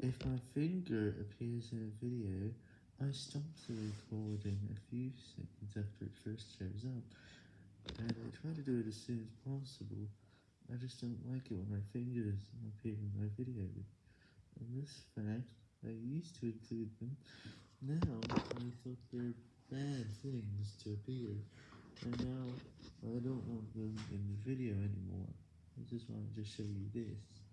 If my finger appears in a video, I stop the recording a few seconds after it first shows up, and I try to do it as soon as possible, I just don't like it when my fingers appear in my video. and this fact, I used to include them, now I thought they're bad things to appear, and now I don't want them in the video anymore, I just wanted to show you this.